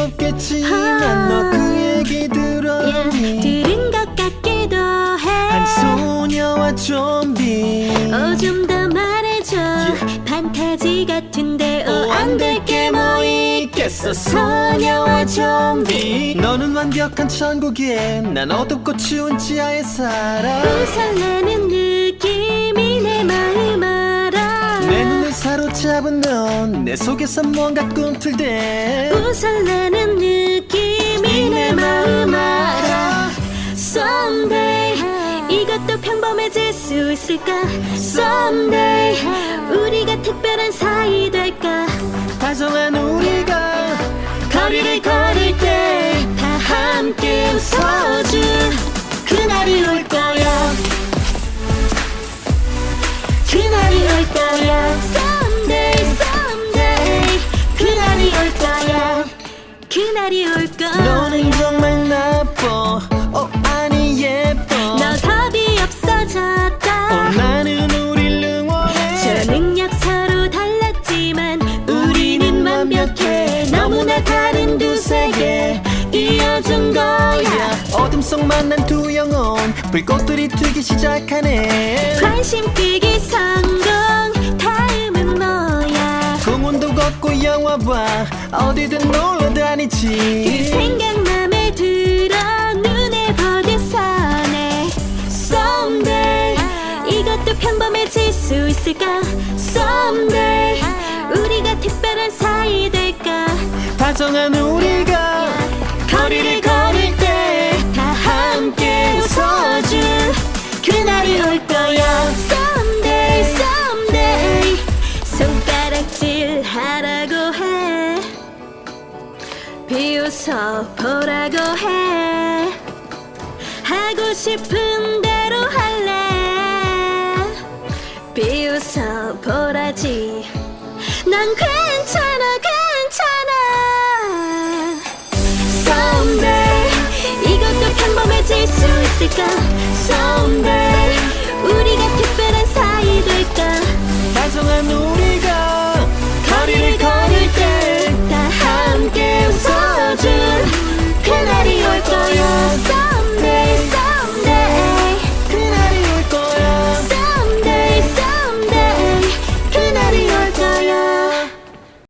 없겠지만 너그 얘기 들었니? 들은 것 같기도 해. 한 소녀와 좀비. 어좀 더 말해줘. 판타지 같은데 어안될게 뭐 있겠어? 소녀와 좀비. 너는 완벽한 천국에 난 어둡고 추운 지하에 살아. 우선나 넌내 속에서 뭔가 꿈틀대. 우선나는 느낌이 내 마음 알아. Someday 이것도 평범해질 수 있을까? Someday 우리가 특별한 사이 될까? 다정한 우리가 날이 올 거야 너는 정말 나빠. 어 아니 예뻐. 너 어, 없어졌다. 나는 우릴 응원해. 저 능력 서로 달랐지만 우리는 완벽해. 너무나 다른 두 세계. 이어준 거야. 어둠 속 만난 두 영혼. 불꽃들이 튀기 시작하네. 관심 끄기 성공 걷고 영화 봐. 어디든 놀러 그 다니지. 생각 맘에 들어 눈에 버디서네 Someday 이것도 평범해질 수 있을까? Someday 우리가 특별한 사이 될까? 다정한 우리가 거리를 걸을 때 다 함께 웃어줄 그날이 올 거야 비웃어 보라고 해. 하고 싶은 대로 할래. 비웃어 보라지. 난 괜찮아 괜찮아. Someday 이것도 평범해질 수 있을까